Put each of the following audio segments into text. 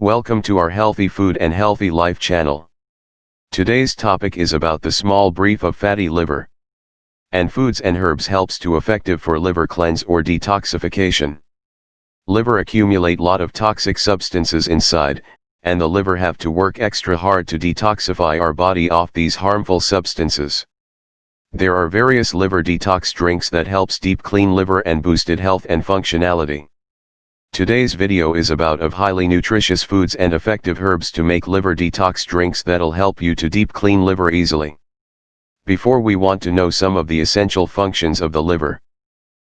Welcome to our Healthy Food and Healthy Life channel. Today's topic is about the small brief of fatty liver. And foods and herbs helps to effective for liver cleanse or detoxification. Liver accumulate lot of toxic substances inside, and the liver have to work extra hard to detoxify our body off these harmful substances. There are various liver detox drinks that helps deep clean liver and boosted health and functionality. Today's video is about of highly nutritious foods and effective herbs to make liver detox drinks that'll help you to deep clean liver easily. Before we want to know some of the essential functions of the liver.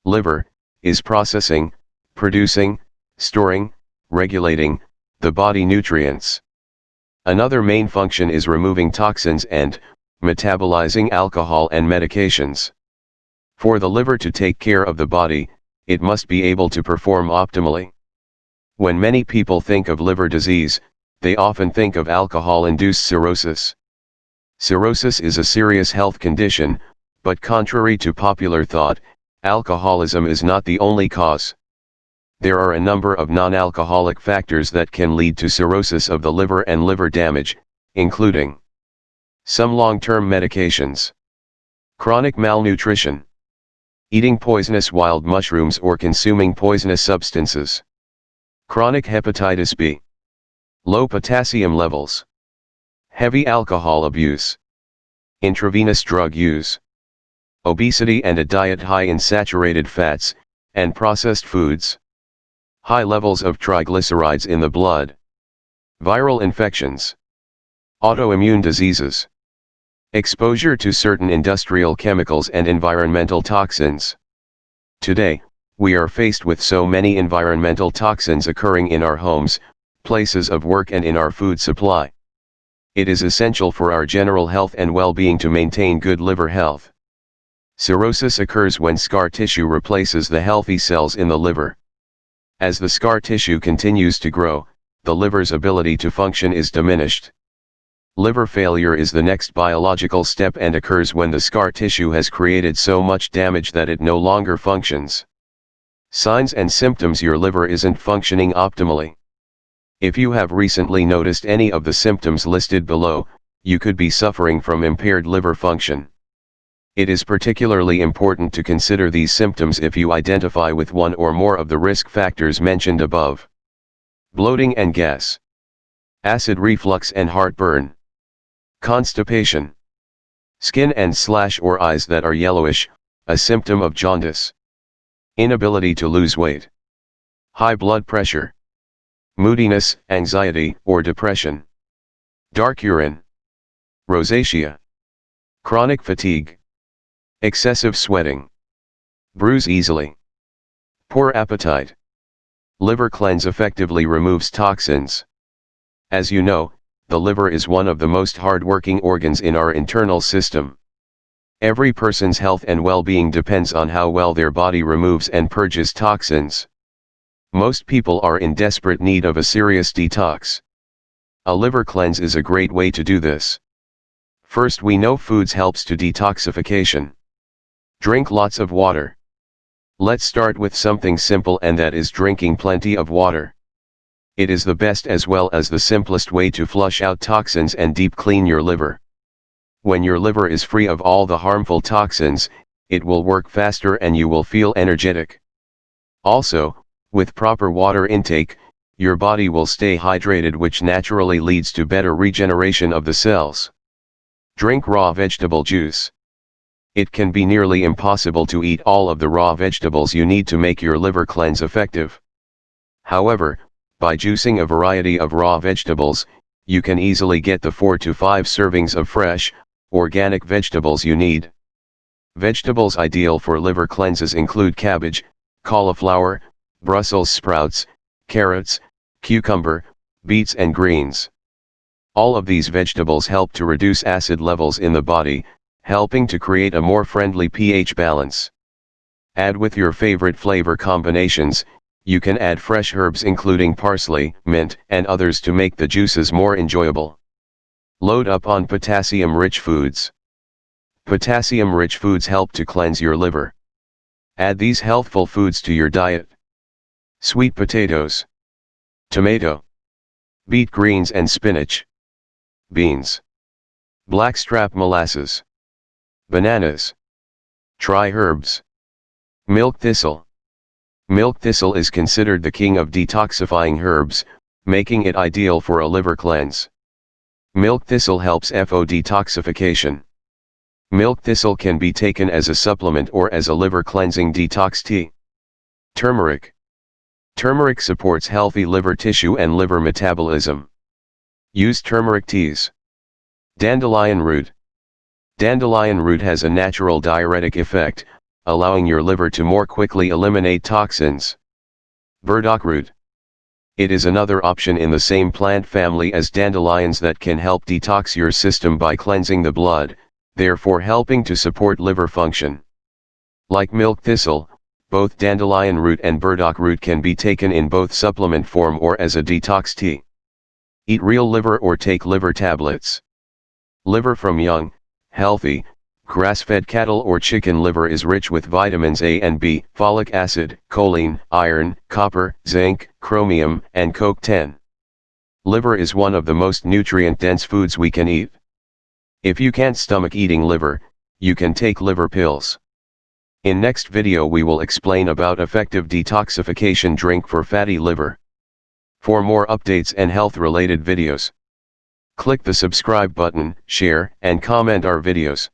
Liver, is processing, producing, storing, regulating, the body nutrients. Another main function is removing toxins and, metabolizing alcohol and medications. For the liver to take care of the body, it must be able to perform optimally. When many people think of liver disease, they often think of alcohol-induced cirrhosis. Cirrhosis is a serious health condition, but contrary to popular thought, alcoholism is not the only cause. There are a number of non-alcoholic factors that can lead to cirrhosis of the liver and liver damage, including some long-term medications. Chronic malnutrition. Eating poisonous wild mushrooms or consuming poisonous substances. Chronic hepatitis B. Low potassium levels. Heavy alcohol abuse. Intravenous drug use. Obesity and a diet high in saturated fats, and processed foods. High levels of triglycerides in the blood. Viral infections. Autoimmune diseases. Exposure to certain industrial chemicals and environmental toxins. Today, we are faced with so many environmental toxins occurring in our homes, places of work and in our food supply. It is essential for our general health and well-being to maintain good liver health. Cirrhosis occurs when scar tissue replaces the healthy cells in the liver. As the scar tissue continues to grow, the liver's ability to function is diminished. Liver failure is the next biological step and occurs when the scar tissue has created so much damage that it no longer functions. Signs and symptoms Your liver isn't functioning optimally. If you have recently noticed any of the symptoms listed below, you could be suffering from impaired liver function. It is particularly important to consider these symptoms if you identify with one or more of the risk factors mentioned above. Bloating and gas. Acid reflux and heartburn. Constipation. Skin and slash or eyes that are yellowish, a symptom of jaundice. Inability to lose weight. High blood pressure. Moodiness, anxiety, or depression. Dark urine. Rosacea. Chronic fatigue. Excessive sweating. Bruise easily. Poor appetite. Liver cleanse effectively removes toxins. As you know, the liver is one of the most hard-working organs in our internal system. Every person's health and well-being depends on how well their body removes and purges toxins. Most people are in desperate need of a serious detox. A liver cleanse is a great way to do this. First we know foods helps to detoxification. Drink lots of water. Let's start with something simple and that is drinking plenty of water. It is the best as well as the simplest way to flush out toxins and deep clean your liver. When your liver is free of all the harmful toxins, it will work faster and you will feel energetic. Also, with proper water intake, your body will stay hydrated which naturally leads to better regeneration of the cells. Drink raw vegetable juice. It can be nearly impossible to eat all of the raw vegetables you need to make your liver cleanse effective. However, by juicing a variety of raw vegetables, you can easily get the 4 to 5 servings of fresh, organic vegetables you need. Vegetables ideal for liver cleanses include cabbage, cauliflower, Brussels sprouts, carrots, cucumber, beets and greens. All of these vegetables help to reduce acid levels in the body, helping to create a more friendly pH balance. Add with your favorite flavor combinations, you can add fresh herbs including parsley, mint, and others to make the juices more enjoyable. Load up on potassium-rich foods. Potassium-rich foods help to cleanse your liver. Add these healthful foods to your diet. Sweet potatoes. Tomato. beet greens and spinach, beans, blackstrap molasses, bananas, try herbs, milk thistle. Milk thistle is considered the king of detoxifying herbs, making it ideal for a liver cleanse. Milk thistle helps FO detoxification. Milk thistle can be taken as a supplement or as a liver cleansing detox tea. Turmeric. Turmeric supports healthy liver tissue and liver metabolism. Use turmeric teas. Dandelion root. Dandelion root has a natural diuretic effect, allowing your liver to more quickly eliminate toxins. Burdock root. It is another option in the same plant family as dandelions that can help detox your system by cleansing the blood, therefore helping to support liver function. Like milk thistle, both dandelion root and burdock root can be taken in both supplement form or as a detox tea. Eat real liver or take liver tablets. Liver from young, healthy, Grass-fed cattle or chicken liver is rich with vitamins A and B, folic acid, choline, iron, copper, zinc, chromium, and CoQ10. Liver is one of the most nutrient-dense foods we can eat. If you can't stomach eating liver, you can take liver pills. In next video we will explain about effective detoxification drink for fatty liver. For more updates and health related videos, click the subscribe button, share and comment our videos.